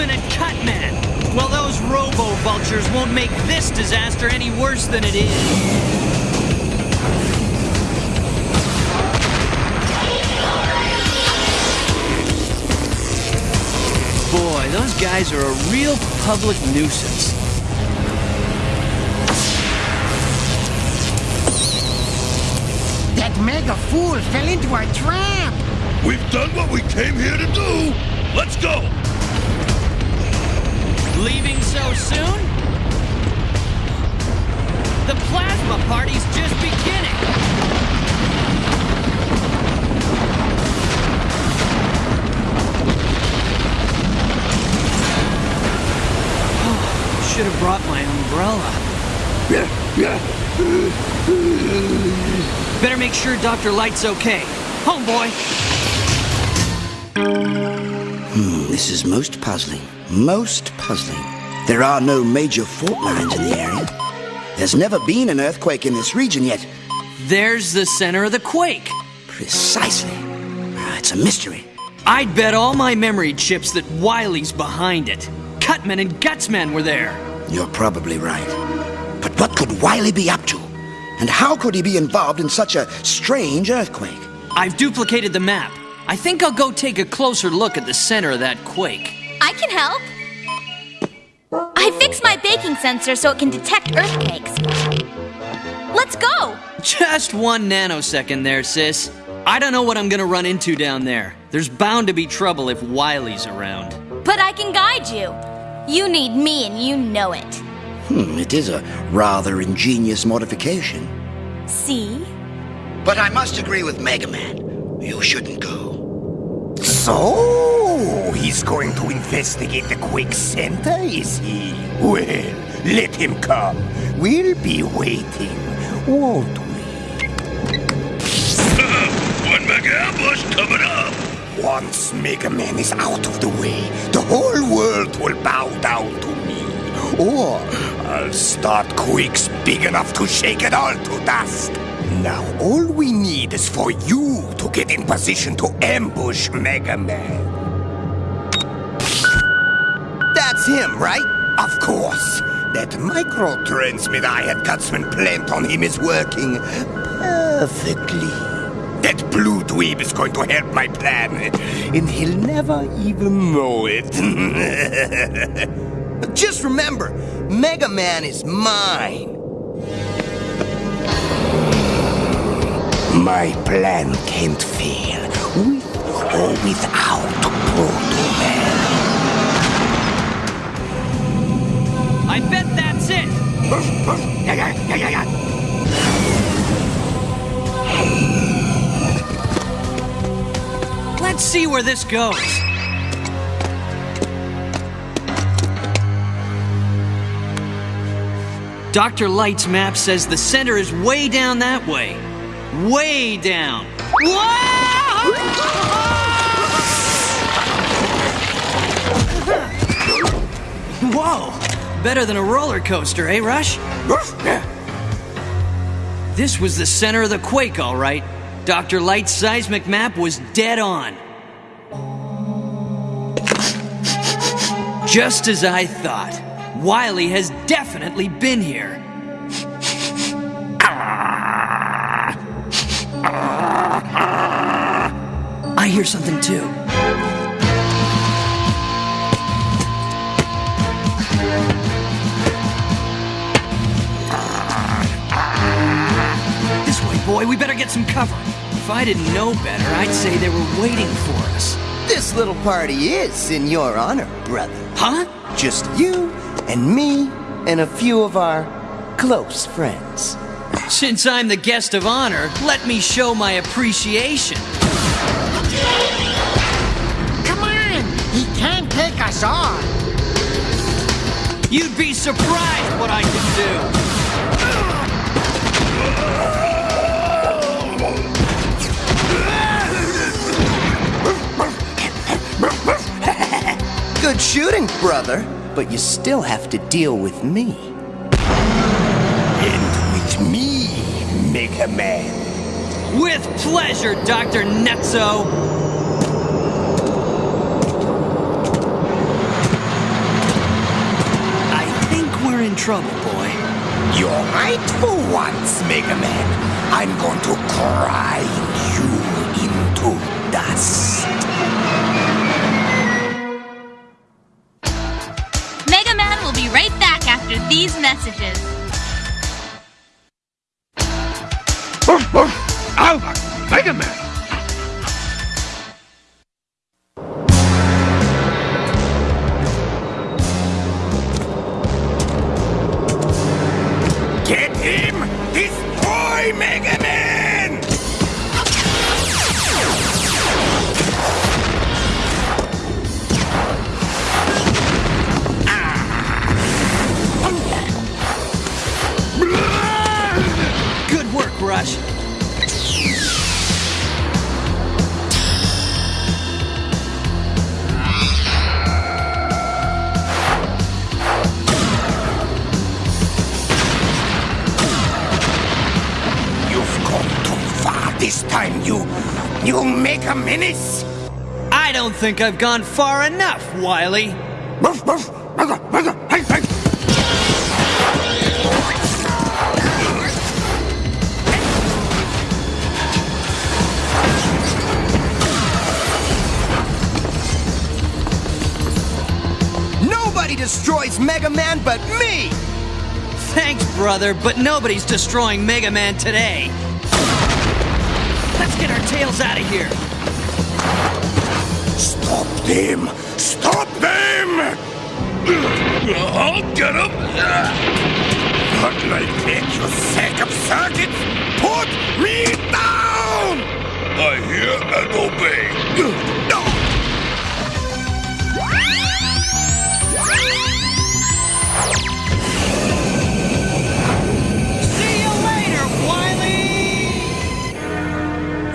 Gutsman and Cutman! Well, those robo vultures won't make this disaster any worse than it is. Boy, those guys are a real public nuisance. That mega fool fell into our trap. We've done what we came here to do. Let's go. Leaving so soon? The plasma party's just beginning. Should have brought my umbrella. Better make sure Dr. Light's okay. Homeboy! Hmm, this is most puzzling. Most puzzling. There are no major fault lines in the area. There's never been an earthquake in this region yet. There's the center of the quake. Precisely. Ah, It's a mystery. I'd bet all my memory chips that Wily's behind it. Cutman and Gutsman were there. You're probably right. But what could Wily be up to? And how could he be involved in such a strange earthquake? I've duplicated the map. I think I'll go take a closer look at the center of that quake. I can help. I fixed my baking sensor so it can detect earthquakes. Let's go! Just one nanosecond there, sis. I don't know what I'm gonna run into down there. There's bound to be trouble if Wily's around. But I can guide you. You need me and you know it. Hmm, it is a rather ingenious modification. See? But I must agree with Mega Man. You shouldn't go. So, Oh, he's going to investigate the Quake Center, is he? Well, let him come. We'll be waiting, won't we? One mega ambush coming up. Once Mega Man is out of the way, the whole world will bow down to me. Or I'll start quakes big enough to shake it all to dust. Now, all we need is for you to get in position to ambush Mega Man. That's him, right? Of course. That microtransmitter I had Gutsman plant on him is working perfectly. That blue dweeb is going to help my plan, and he'll never even know it. Just remember, Mega Man is mine. My plan can't fail, with or without Proto Man. I bet that's it! Let's see where this goes. Dr. Light's map says the center is way down that way. Way down. Whoa! Whoa! Better than a roller coaster, eh, Rush? This was the center of the quake, all right. Dr. Light's seismic map was dead on. Just as I thought. Wiley has definitely been here. I hear something too. Boy, we better get some cover. If I didn't know better, I'd say they were waiting for us. This little party is in your honor, brother. Huh? Just you and me and a few of our close friends. Since I'm the guest of honor, let me show my appreciation. Come on! He can't take us on! You'd be surprised what I can do. Good shooting, brother, but you still have to deal with me. And with me, Mega Man. With pleasure, Dr. Netzo. I think we're in trouble, boy. You're right for once, Mega Man. I'm going to grind messages. Oh, oh, Albert, Mega Man! You make a Menace! I don't think I've gone far enough, Wily. Ruff, ruff, Mega, Mega, hey, hey! Nobody destroys Mega Man but me! Thanks, brother, but nobody's destroying Mega Man today. Let's get our tails out of here. Stop them! Stop them! I'll get him! Not like that, you sack of circuits! Put me down! I hear and obey. No!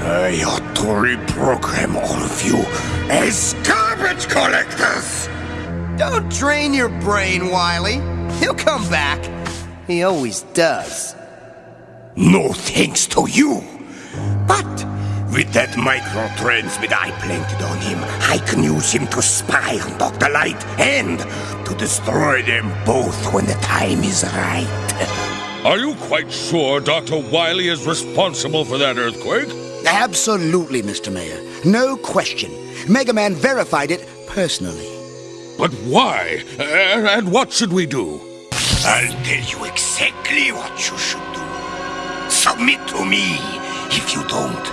I ought to reprogram all of you as garbage collectors! Don't drain your brain, Wily. He'll come back. He always does. No thanks to you! But with that micro-transmitter I planted on him, I can use him to spy on Dr. Light and to destroy them both when the time is right. Are you quite sure Dr. Wily is responsible for that earthquake? Absolutely, Mr. Mayor. No question. Mega Man verified it personally. But why? And, and what should we do? I'll tell you exactly what you should do. Submit to me. If you don't,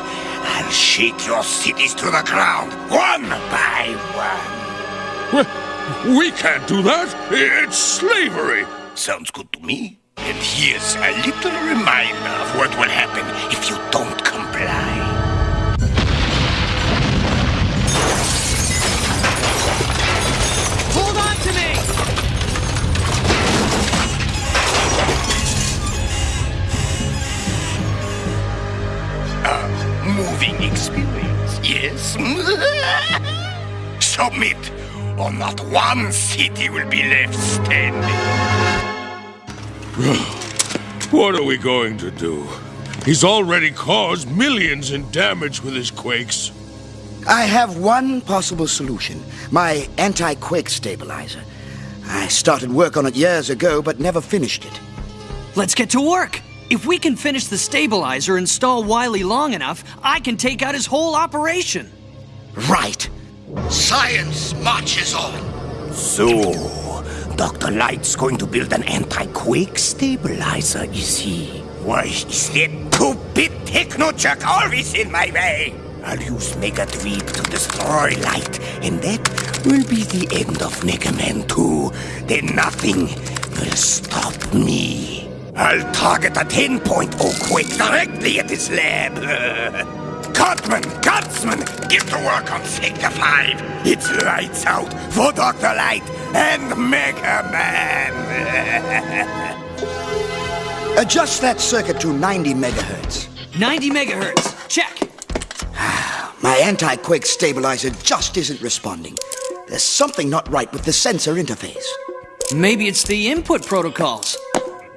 I'll shake your cities to the ground one by one. Well, We can't do that. It's slavery. Sounds good to me. And here's a little reminder of what will happen if you don't not one city will be left standing. What are we going to do? He's already caused millions in damage with his quakes. I have one possible solution my anti quake stabilizer. I started work on it years ago, but never finished it. Let's get to work! If we can finish the stabilizer and stall Wily long enough, I can take out his whole operation. Right. Science marches on. So, Dr. Light's going to build an anti-quake stabilizer, is he? Why is that stupid techno-jerk always in my way? I'll use Mega Tweak to destroy Light, and that will be the end of Mega Man 2. Then nothing will stop me. I'll target a 10.0 quake directly at his lab. Cutman, Gutsman, get to work on Sector 5. It's lights out for Dr. Light and Mega Man. Adjust that circuit to 90 megahertz. 90 megahertz. Check. My anti quake stabilizer just isn't responding. There's something not right with the sensor interface. Maybe it's the input protocols.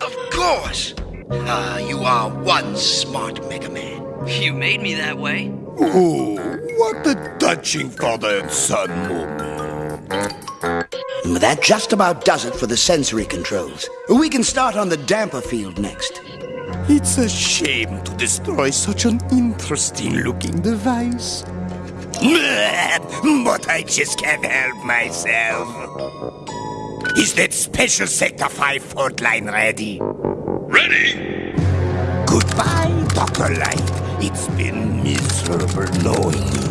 Of course. Ah, you are one smart Mega Man. You made me that way. Ooh, what a touching father and son moment. That just about does it for the sensory controls. We can start on the damper field next. It's a shame to destroy such an interesting looking device. But I just can't help myself. Is that special Sector 5 fault line ready? Ready? Goodbye, Dr. Light. It's been miserable knowing you.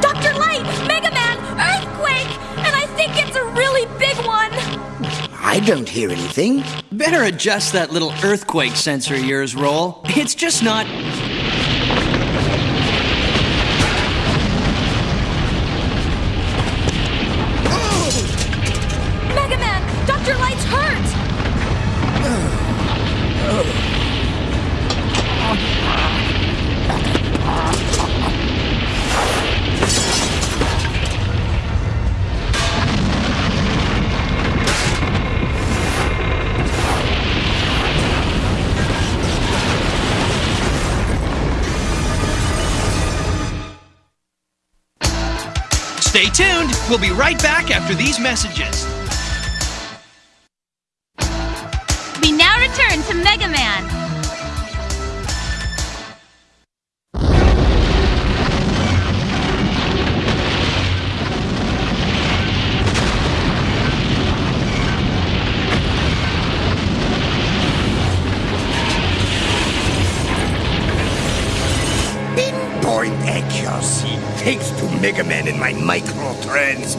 Dr. Light! Mega Man! Earthquake! And I think it's a really big one! I don't hear anything. Better adjust that little earthquake sensor of yours, Roll. It's just not. Stay tuned. We'll be right back after these messages. We now return to Mega Man.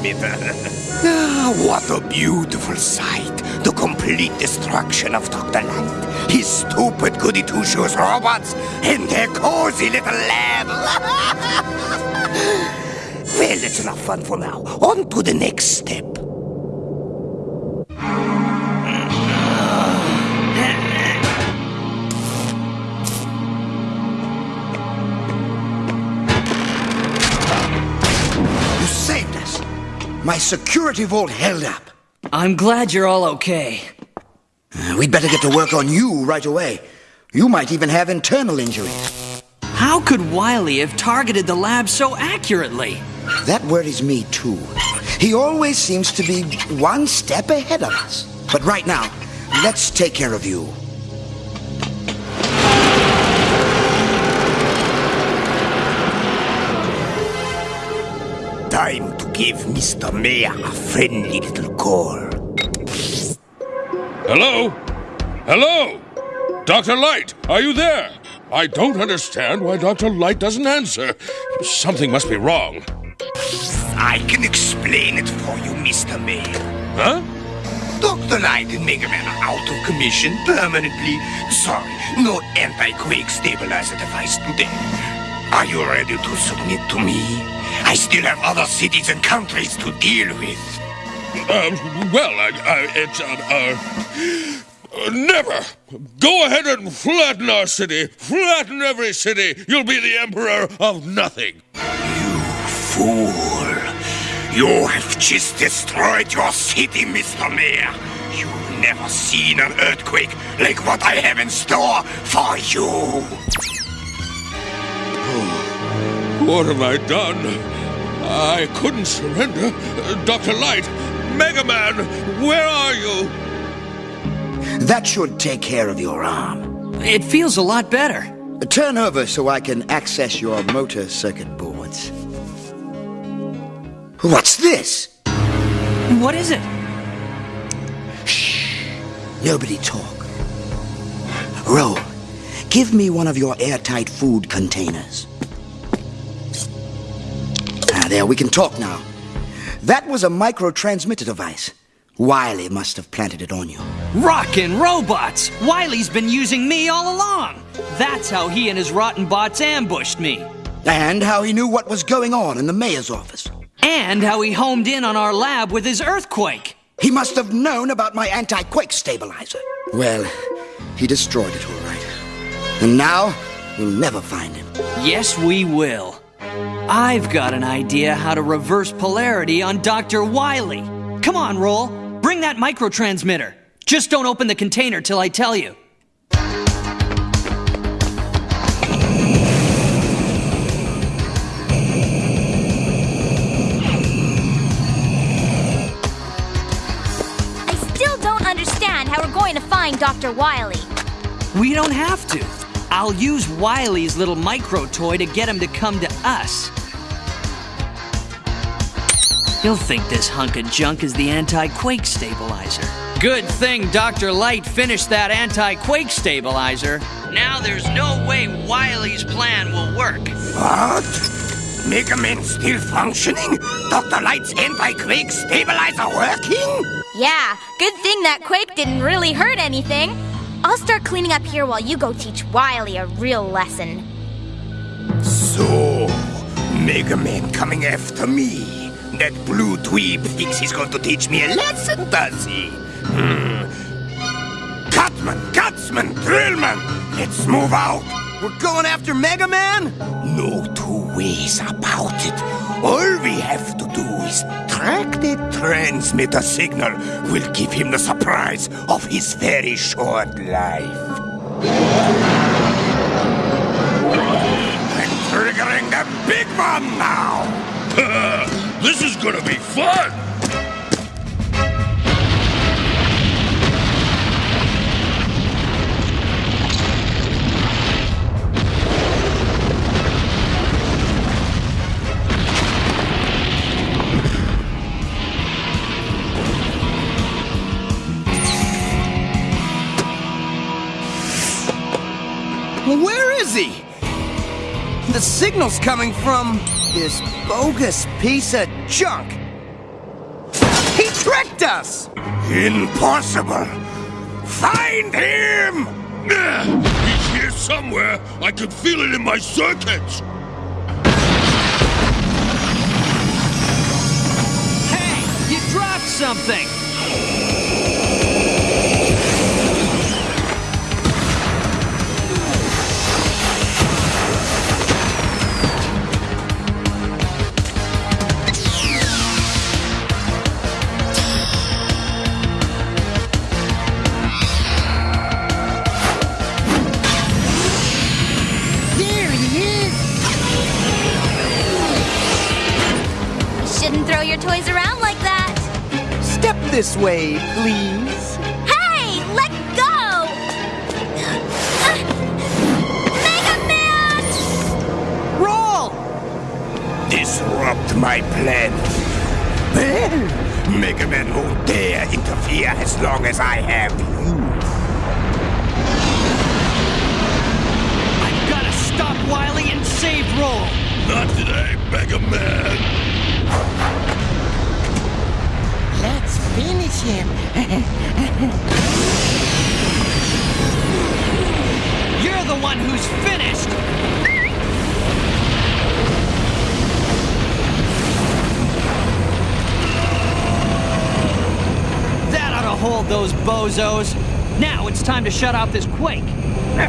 ah, what a beautiful sight. The complete destruction of Dr. Light, his stupid goody two shoes robots, and their cozy little lab. well, that's enough fun for now. On to the next step. My security vault held up. I'm glad you're all okay. Uh, We'd better get to work on you right away. You might even have internal injuries. How could Wily have targeted the lab so accurately? That worries me too. He always seems to be one step ahead of us. But right now, let's take care of you. Give Mr. Mayor a friendly little call. Hello? Hello? Dr. Light, are you there? I don't understand why Dr. Light doesn't answer. Something must be wrong. I can explain it for you, Mr. Mayor. Huh? Dr. Light and Mega Man are out of commission permanently. Sorry, no anti-quake stabilizer device today. Are you ready to submit to me? I still have other cities and countries to deal with. Um, well, I, I, it's, uh, uh, uh, never. Go ahead and flatten our city. Flatten every city. You'll be the emperor of nothing. You fool. You have just destroyed your city, Mr. Mayor. You've never seen an earthquake like what I have in store for you. What have I done? I couldn't surrender. Dr. Light, Mega Man, where are you? That should take care of your arm. It feels a lot better. Turn over so I can access your motor circuit boards. What's this? What is it? Shh. Nobody talk. Roll, give me one of your airtight food containers. There, we can talk now. That was a micro-transmitter device. Wily must have planted it on you. Rockin' robots! Wily's been using me all along! That's how he and his rotten bots ambushed me. And how he knew what was going on in the mayor's office. And how he homed in on our lab with his earthquake. He must have known about my anti-quake stabilizer. Well, he destroyed it all right. And now, we'll never find him. Yes, we will. I've got an idea how to reverse polarity on Dr. Wily. Come on, Roll. Bring that microtransmitter. Just don't open the container till I tell you. I still don't understand how we're going to find Dr. Wily. We don't have to. I'll use Wily's little micro toy to get him to come to us. He'll think this hunk of junk is the anti quake stabilizer. Good thing Dr. Light finished that anti quake stabilizer. Now there's no way Wily's plan will work. What? Mega Man still functioning? Dr. Light's anti-quake stabilizer working? Yeah, good thing that quake didn't really hurt anything. I'll start cleaning up here while you go teach Wily a real lesson. So, Mega Man coming after me. That blue dweeb thinks he's going to teach me a lesson, does he? Hmm. Cutman, Gutsman, Drillman, let's move out. We're going after Mega Man? No two ways about it. All we have to do is track the transmitter signal. We'll give him the surprise of his very short life. I'm triggering the big one now. this is gonna be fun! Where is he? The signal's coming from this bogus piece of junk. He tricked us! Impossible. Find him! He's here somewhere. I can feel it in my circuits. Hey, you dropped something! Way, please. Hey, let go! Mega Man! Roll! Disrupt my plan. Well, Mega Man won't dare interfere as long as I have bozos. Now it's time to shut off this quake. The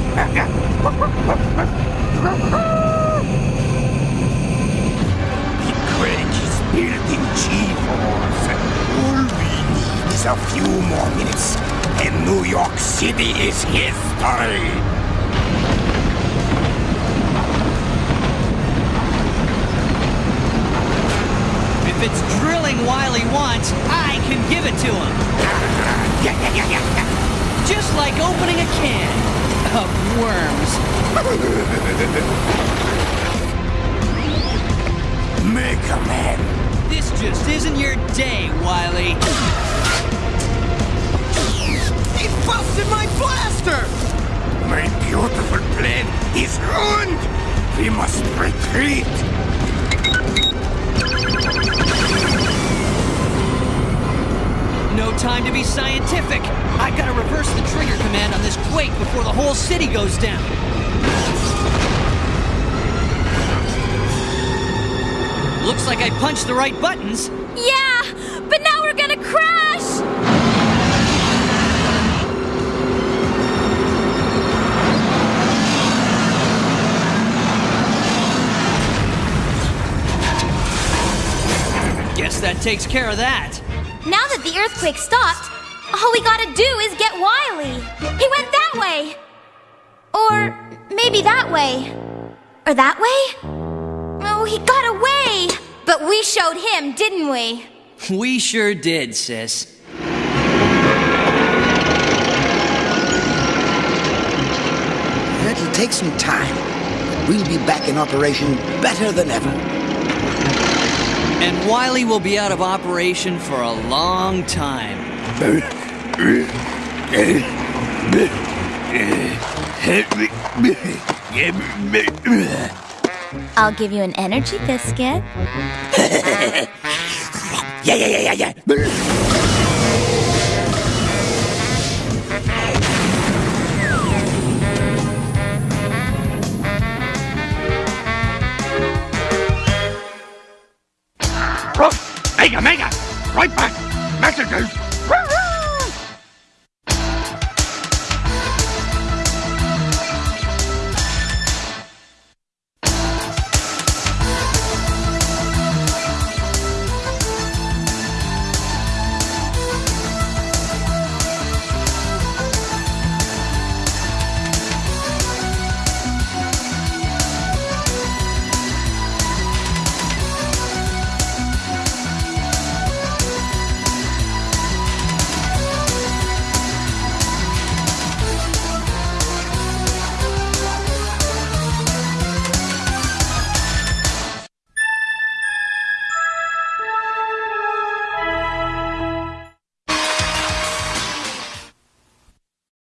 Quake is building G-Force. All we need is a few more minutes, and New York City is history. If it's drilling Wily wants, I can give it to him. Yeah, yeah, yeah, yeah. Just like opening a can of worms. Mega Man. This just isn't your day, Wily. He busted my blaster! My beautiful plan is ruined. We must retreat. No time to be scientific. I gotta reverse the trigger command on this quake before the whole city goes down. Looks like I punched the right buttons. Yeah, but now we're gonna crash! Guess that takes care of that. Now that the earthquake stopped, all we gotta do is get Wily. He went that way. Or maybe that way. Or that way? Oh, he got away. But we showed him, didn't we? We sure did, sis. It'll take some time. but We'll be back in operation better than ever. And Wily will be out of operation for a long time. I'll give you an energy biscuit. Yeah, yeah, yeah, yeah, yeah. Mega, Mega! Right back! Messages!